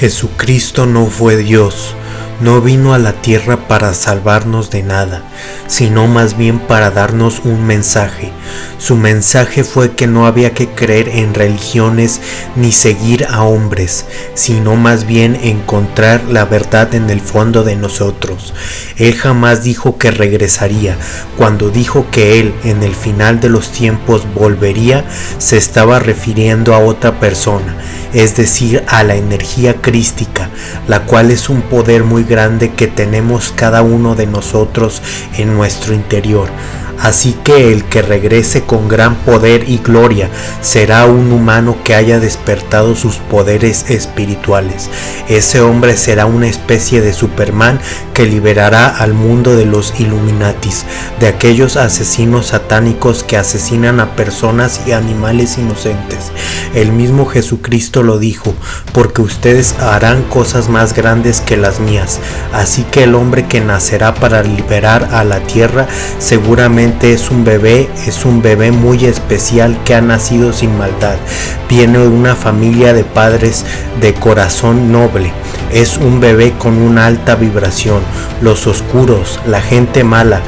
Jesucristo no fue Dios, no vino a la tierra para salvarnos de nada, sino más bien para darnos un mensaje. Su mensaje fue que no había que creer en religiones ni seguir a hombres, sino más bien encontrar la verdad en el fondo de nosotros. Él jamás dijo que regresaría. Cuando dijo que Él en el final de los tiempos volvería, se estaba refiriendo a otra persona es decir, a la energía crística, la cual es un poder muy grande que tenemos cada uno de nosotros en nuestro interior. Así que el que regrese con gran poder y gloria será un humano que haya despertado sus poderes espirituales. Ese hombre será una especie de Superman que liberará al mundo de los Illuminatis, de aquellos asesinos satánicos que asesinan a personas y animales inocentes. El mismo Jesucristo lo dijo, porque ustedes harán cosas más grandes que las mías. Así que el hombre que nacerá para liberar a la tierra seguramente es un bebé, es un bebé muy especial que ha nacido sin maldad. Viene de una familia de padres de corazón noble. Es un bebé con una alta vibración. Los oscuros, la gente mala,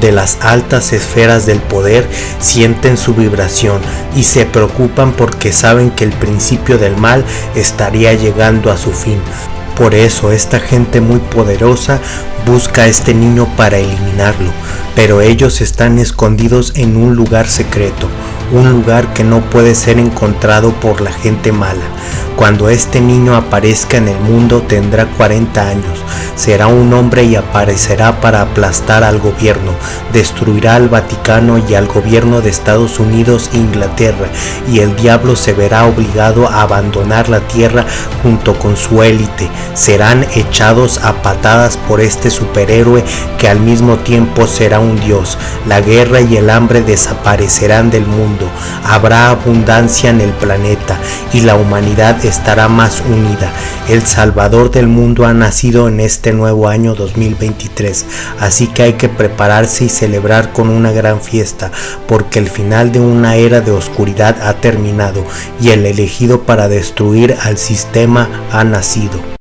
de las altas esferas del poder sienten su vibración y se preocupan porque saben que el principio del mal estaría llegando a su fin. Por eso esta gente muy poderosa busca a este niño para eliminarlo, pero ellos están escondidos en un lugar secreto, un lugar que no puede ser encontrado por la gente mala. Cuando este niño aparezca en el mundo tendrá 40 años, será un hombre y aparecerá para aplastar al gobierno, destruirá al Vaticano y al gobierno de Estados Unidos e Inglaterra, y el diablo se verá obligado a abandonar la tierra junto con su élite. Serán echados a patadas por este superhéroe que al mismo tiempo será un dios. La guerra y el hambre desaparecerán del habrá abundancia en el planeta y la humanidad estará más unida. El Salvador del mundo ha nacido en este nuevo año 2023, así que hay que prepararse y celebrar con una gran fiesta, porque el final de una era de oscuridad ha terminado y el elegido para destruir al sistema ha nacido.